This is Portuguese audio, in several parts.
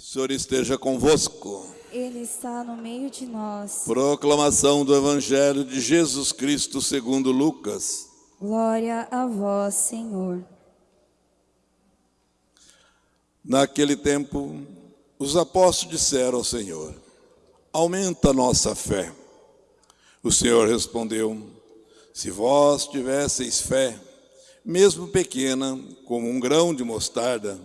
Senhor esteja convosco. Ele está no meio de nós. Proclamação do Evangelho de Jesus Cristo segundo Lucas. Glória a vós, Senhor. Naquele tempo, os apóstolos disseram ao Senhor, aumenta a nossa fé. O Senhor respondeu, se vós tivesseis fé, mesmo pequena, como um grão de mostarda,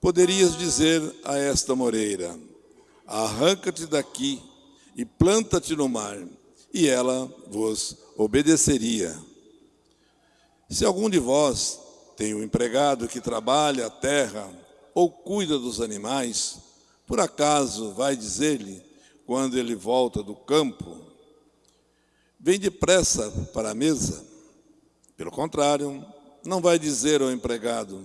poderias dizer a esta moreira, arranca-te daqui e planta-te no mar, e ela vos obedeceria. Se algum de vós tem um empregado que trabalha a terra ou cuida dos animais, por acaso vai dizer-lhe, quando ele volta do campo, vem depressa para a mesa? Pelo contrário, não vai dizer ao empregado,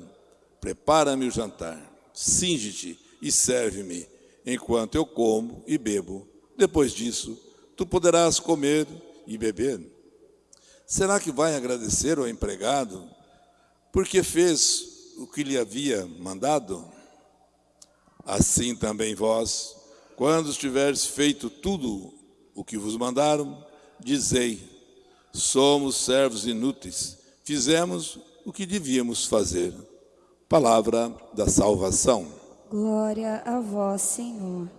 prepara-me o jantar, cinge-te e serve-me, enquanto eu como e bebo. Depois disso, tu poderás comer e beber. Será que vai agradecer ao empregado porque fez o que lhe havia mandado? Assim também vós, quando tiveres feito tudo o que vos mandaram, dizei, somos servos inúteis, fizemos o que devíamos fazer. Palavra da salvação. Glória a vós, Senhor.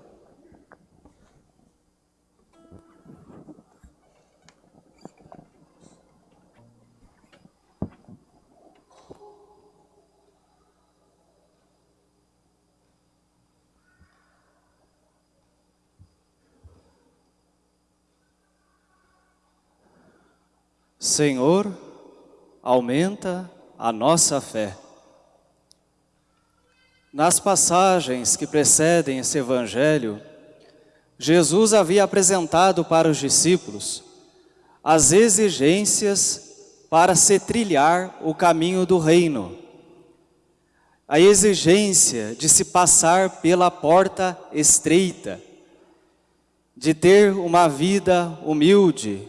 Senhor, aumenta a nossa fé. Nas passagens que precedem esse evangelho, Jesus havia apresentado para os discípulos as exigências para se trilhar o caminho do reino. A exigência de se passar pela porta estreita, de ter uma vida humilde,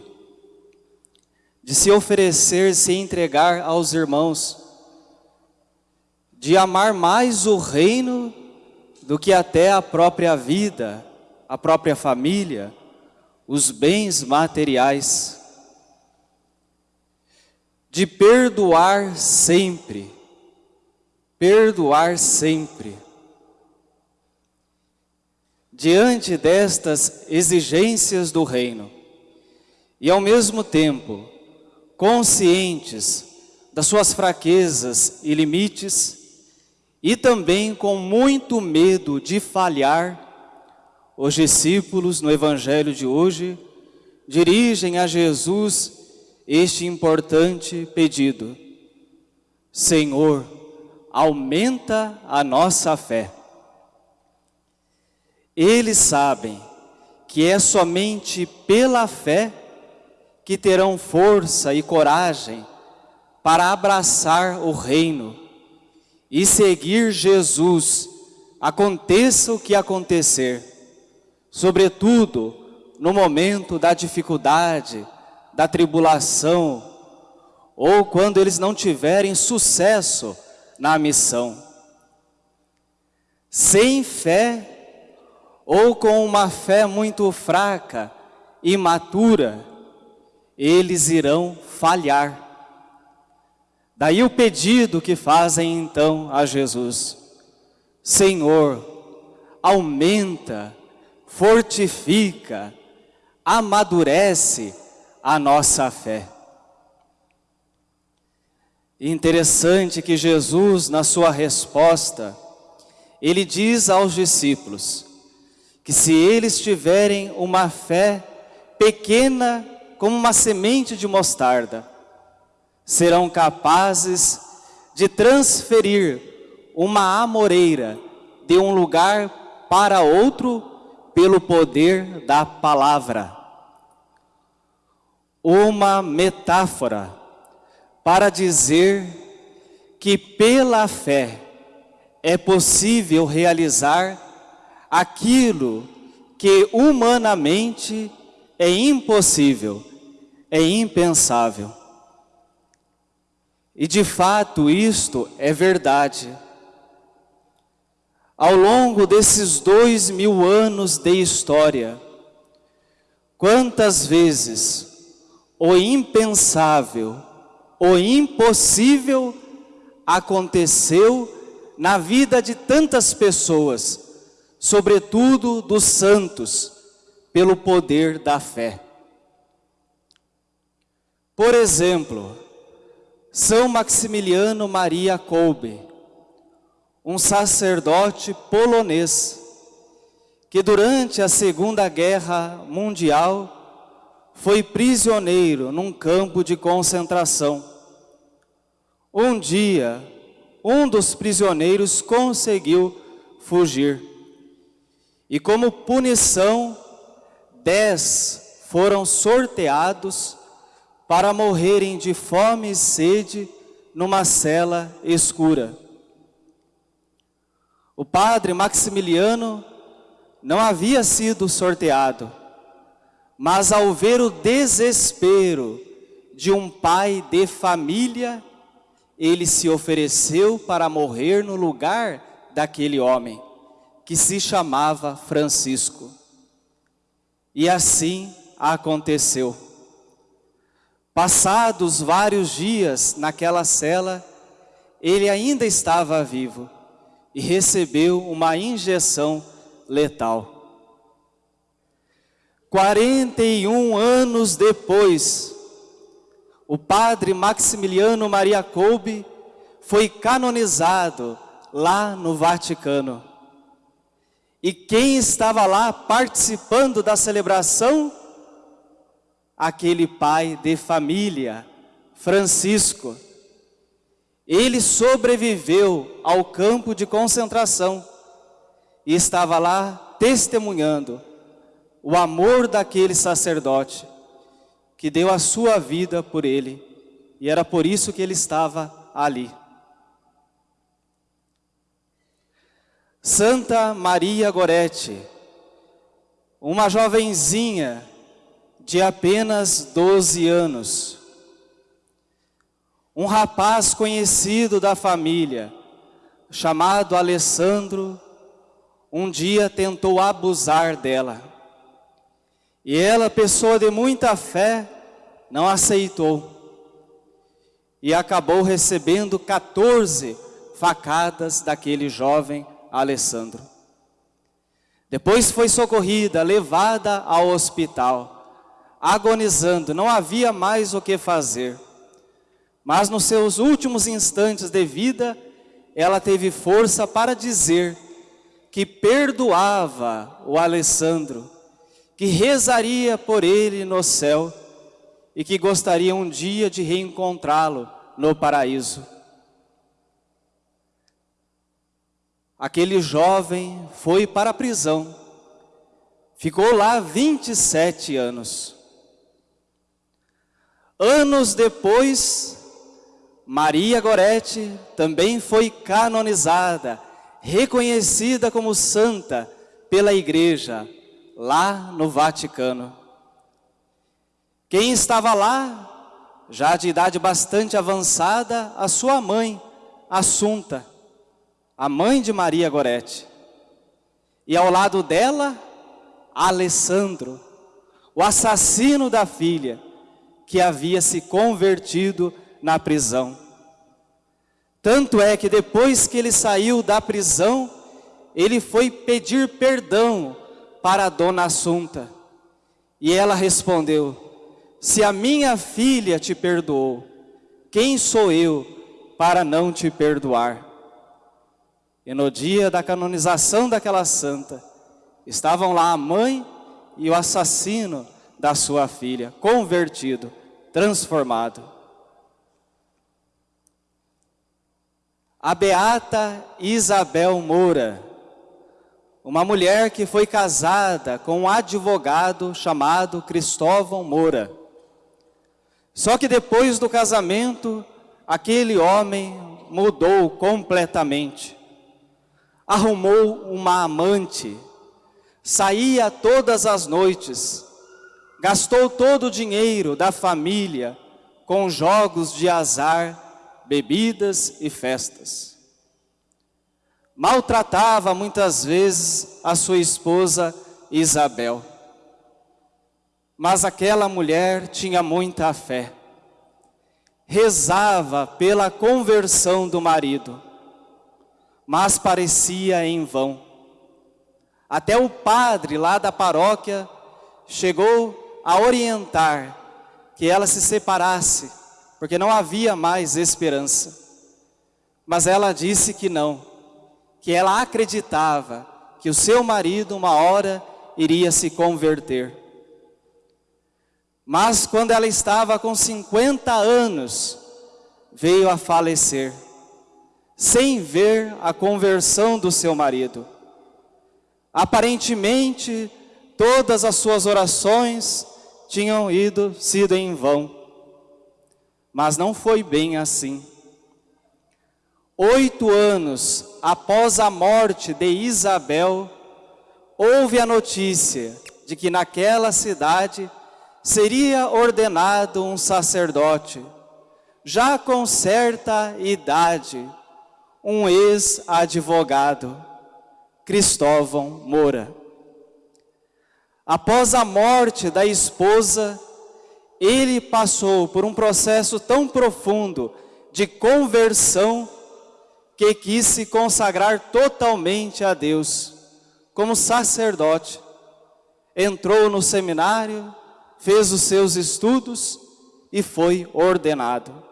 de se oferecer, se entregar aos irmãos, de amar mais o reino do que até a própria vida, a própria família, os bens materiais, de perdoar sempre, perdoar sempre. Diante destas exigências do reino, e ao mesmo tempo, conscientes das suas fraquezas e limites, e também com muito medo de falhar, os discípulos no Evangelho de hoje dirigem a Jesus este importante pedido. Senhor, aumenta a nossa fé. Eles sabem que é somente pela fé que terão força e coragem para abraçar o reino e seguir Jesus, aconteça o que acontecer, sobretudo no momento da dificuldade, da tribulação, ou quando eles não tiverem sucesso na missão. Sem fé, ou com uma fé muito fraca, imatura, eles irão falhar. Daí o pedido que fazem então a Jesus. Senhor, aumenta, fortifica, amadurece a nossa fé. Interessante que Jesus, na sua resposta, ele diz aos discípulos que se eles tiverem uma fé pequena como uma semente de mostarda, serão capazes de transferir uma amoreira de um lugar para outro pelo poder da palavra. Uma metáfora para dizer que pela fé é possível realizar aquilo que humanamente é impossível é impensável. E de fato isto é verdade. Ao longo desses dois mil anos de história, quantas vezes o impensável, o impossível aconteceu na vida de tantas pessoas, sobretudo dos santos, pelo poder da fé. Por exemplo, São Maximiliano Maria Kolbe, um sacerdote polonês, que durante a Segunda Guerra Mundial foi prisioneiro num campo de concentração. Um dia, um dos prisioneiros conseguiu fugir. E como punição, dez foram sorteados para morrerem de fome e sede numa cela escura. O padre Maximiliano não havia sido sorteado, mas ao ver o desespero de um pai de família, ele se ofereceu para morrer no lugar daquele homem, que se chamava Francisco. E assim aconteceu. Passados vários dias naquela cela, ele ainda estava vivo e recebeu uma injeção letal. 41 anos depois, o padre Maximiliano Maria Kolbe foi canonizado lá no Vaticano. E quem estava lá participando da celebração aquele pai de família, Francisco. Ele sobreviveu ao campo de concentração e estava lá testemunhando o amor daquele sacerdote que deu a sua vida por ele e era por isso que ele estava ali. Santa Maria Gorete, uma jovenzinha de apenas 12 anos. Um rapaz conhecido da família, chamado Alessandro, um dia tentou abusar dela. E ela, pessoa de muita fé, não aceitou. E acabou recebendo 14 facadas daquele jovem Alessandro. Depois foi socorrida, levada ao hospital agonizando, não havia mais o que fazer. Mas nos seus últimos instantes de vida, ela teve força para dizer que perdoava o Alessandro, que rezaria por ele no céu e que gostaria um dia de reencontrá-lo no paraíso. Aquele jovem foi para a prisão, ficou lá 27 anos. Anos depois, Maria Gorete também foi canonizada, reconhecida como santa pela igreja, lá no Vaticano. Quem estava lá, já de idade bastante avançada, a sua mãe, Assunta, a mãe de Maria Gorete. E ao lado dela, Alessandro, o assassino da filha, que havia se convertido na prisão. Tanto é que depois que ele saiu da prisão, ele foi pedir perdão para a dona Assunta. E ela respondeu: Se a minha filha te perdoou, quem sou eu para não te perdoar? E no dia da canonização daquela santa, estavam lá a mãe e o assassino da sua filha, convertido transformado. A beata Isabel Moura, uma mulher que foi casada com um advogado chamado Cristóvão Moura. Só que depois do casamento, aquele homem mudou completamente. Arrumou uma amante, saía todas as noites, gastou todo o dinheiro da família com jogos de azar, bebidas e festas. maltratava muitas vezes a sua esposa Isabel. Mas aquela mulher tinha muita fé. Rezava pela conversão do marido, mas parecia em vão. Até o padre lá da paróquia chegou a orientar que ela se separasse, porque não havia mais esperança. Mas ela disse que não, que ela acreditava que o seu marido uma hora iria se converter. Mas quando ela estava com 50 anos, veio a falecer, sem ver a conversão do seu marido. Aparentemente, todas as suas orações tinham ido sido em vão. Mas não foi bem assim. Oito anos após a morte de Isabel, houve a notícia de que naquela cidade seria ordenado um sacerdote, já com certa idade, um ex-advogado, Cristóvão Moura. Após a morte da esposa, ele passou por um processo tão profundo de conversão que quis se consagrar totalmente a Deus, como sacerdote. Entrou no seminário, fez os seus estudos e foi ordenado.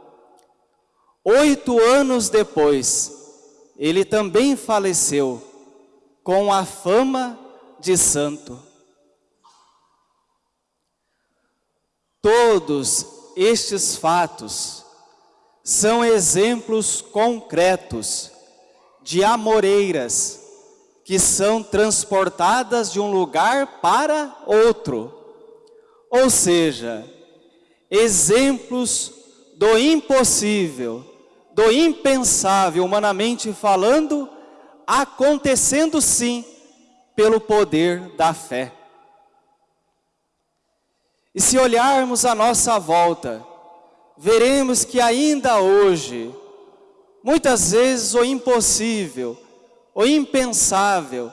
Oito anos depois, ele também faleceu com a fama de santo. Todos estes fatos são exemplos concretos de amoreiras que são transportadas de um lugar para outro. Ou seja, exemplos do impossível, do impensável, humanamente falando, acontecendo sim pelo poder da fé. E se olharmos à nossa volta, veremos que ainda hoje, muitas vezes o impossível, o impensável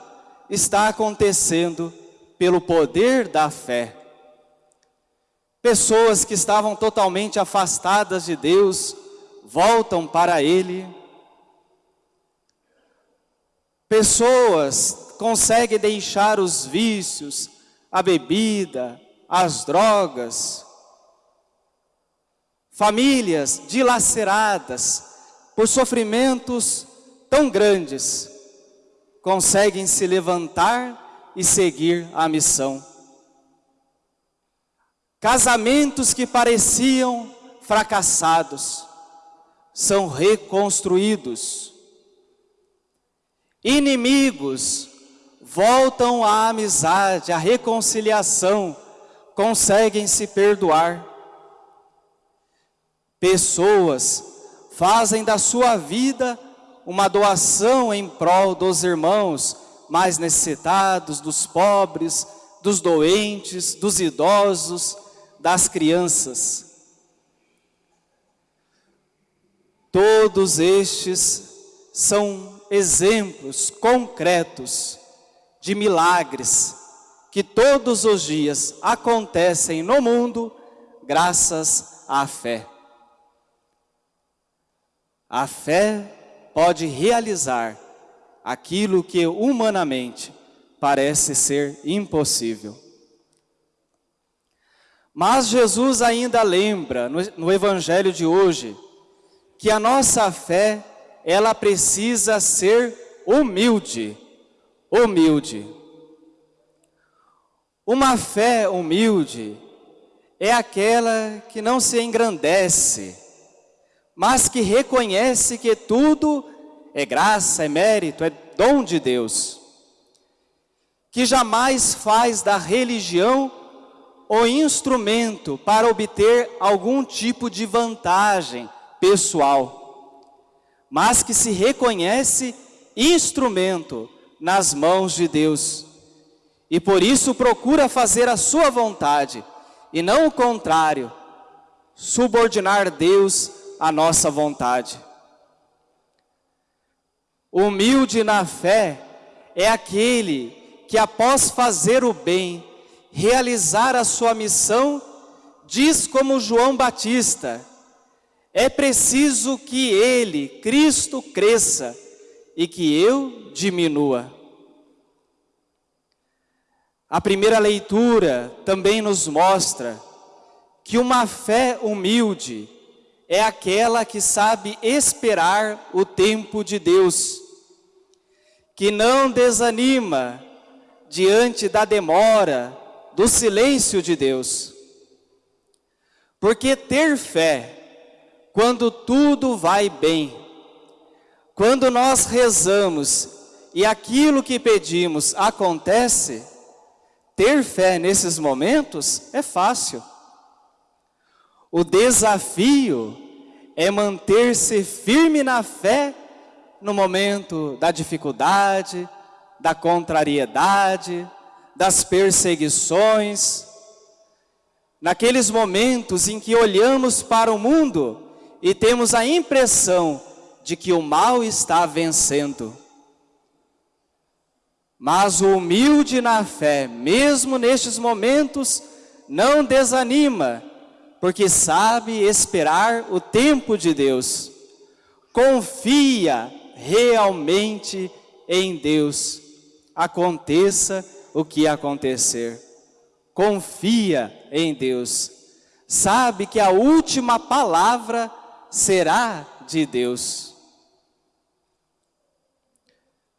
está acontecendo pelo poder da fé. Pessoas que estavam totalmente afastadas de Deus voltam para Ele. Pessoas conseguem deixar os vícios, a bebida, as drogas, famílias dilaceradas por sofrimentos tão grandes, conseguem se levantar e seguir a missão. Casamentos que pareciam fracassados são reconstruídos. Inimigos voltam à amizade, à reconciliação, conseguem se perdoar pessoas fazem da sua vida uma doação em prol dos irmãos mais necessitados, dos pobres, dos doentes, dos idosos, das crianças. Todos estes são exemplos concretos de milagres que todos os dias acontecem no mundo graças à fé. A fé pode realizar aquilo que humanamente parece ser impossível. Mas Jesus ainda lembra no, Evangelho de hoje que a nossa fé ela precisa ser humilde, humilde. Uma fé humilde é aquela que não se engrandece, mas que reconhece que tudo é graça, é mérito, é dom de Deus. Que jamais faz da religião o instrumento para obter algum tipo de vantagem pessoal, mas que se reconhece instrumento nas mãos de Deus. E por isso procura fazer a sua vontade, e não o contrário, subordinar Deus a nossa vontade. Humilde na fé é aquele que, após fazer o bem, realizar a sua missão, diz como João Batista: é preciso que ele, Cristo, cresça e que eu diminua. A primeira leitura também nos mostra que uma fé humilde é aquela que sabe esperar o tempo de Deus, que não desanima diante da demora, do silêncio de Deus. Porque ter fé, quando tudo vai bem, quando nós rezamos e aquilo que pedimos acontece, ter fé nesses momentos é fácil. O desafio é manter-se firme na fé no momento da dificuldade, da contrariedade, das perseguições. Naqueles momentos em que olhamos para o mundo e temos a impressão de que o mal está vencendo. Mas o humilde na fé, mesmo nestes momentos, não desanima, porque sabe esperar o tempo de Deus. Confia realmente em Deus. Aconteça o que acontecer. Confia em Deus. Sabe que a última palavra será de Deus.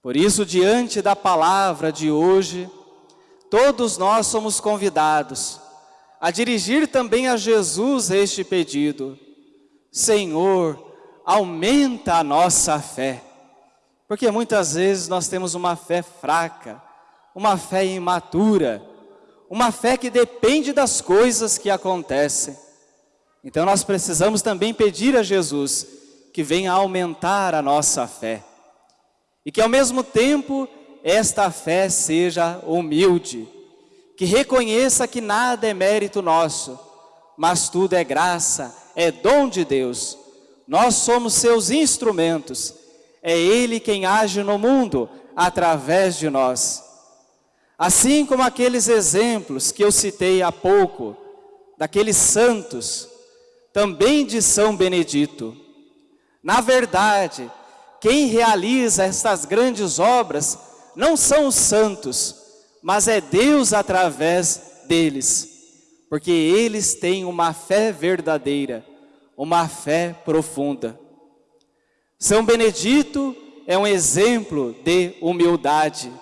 Por isso, diante da palavra de hoje, todos nós somos convidados a dirigir também a Jesus este pedido. Senhor, aumenta a nossa fé. Porque muitas vezes nós temos uma fé fraca, uma fé imatura, uma fé que depende das coisas que acontecem. Então nós precisamos também pedir a Jesus que venha aumentar a nossa fé e que ao mesmo tempo esta fé seja humilde, que reconheça que nada é mérito nosso, mas tudo é graça, é dom de Deus. Nós somos seus instrumentos, é Ele quem age no mundo através de nós. Assim como aqueles exemplos que eu citei há pouco, daqueles santos, também de São Benedito. Na verdade, quem realiza estas grandes obras não são os santos, mas é Deus através deles, porque eles têm uma fé verdadeira, uma fé profunda. São Benedito é um exemplo de humildade,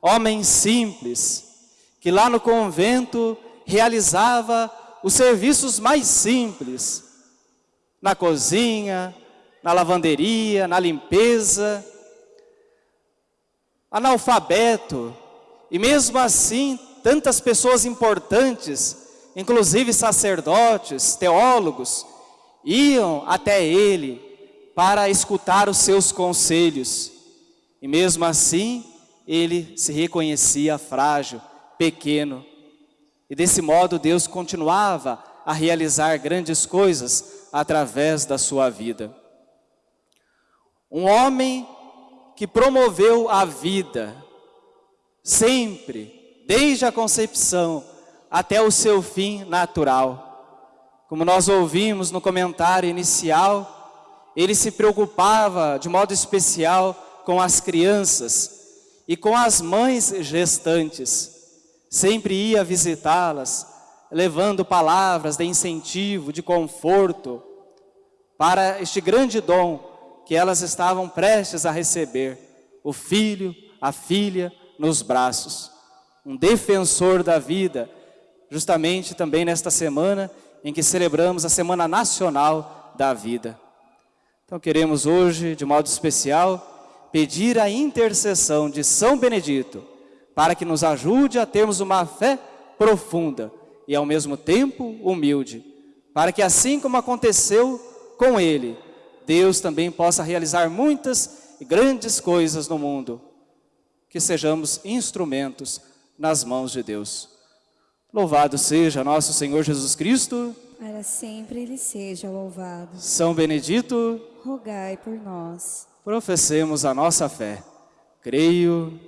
homem simples, que lá no convento realizava os serviços mais simples, na cozinha, na lavanderia, na limpeza, analfabeto, e mesmo assim, tantas pessoas importantes, inclusive sacerdotes, teólogos, iam até ele para escutar os seus conselhos. E mesmo assim, ele se reconhecia frágil, pequeno. E desse modo Deus continuava a realizar grandes coisas através da sua vida. Um homem que promoveu a vida, sempre, desde a concepção até o seu fim natural. Como nós ouvimos no comentário inicial, ele se preocupava de modo especial com as crianças e com as mães gestantes. Sempre ia visitá-las, levando palavras de incentivo, de conforto, para este grande dom que elas estavam prestes a receber o filho, a filha nos braços. Um defensor da vida, justamente também nesta semana em que celebramos a Semana Nacional da Vida. Então queremos hoje, de modo especial, pedir a intercessão de São Benedito para que nos ajude a termos uma fé profunda e ao mesmo tempo humilde, para que assim como aconteceu com ele, Deus também possa realizar muitas e grandes coisas no mundo. Que sejamos instrumentos nas mãos de Deus. Louvado seja nosso Senhor Jesus Cristo. Para sempre Ele seja louvado. São Benedito. Rogai por nós. Professemos a nossa fé. Creio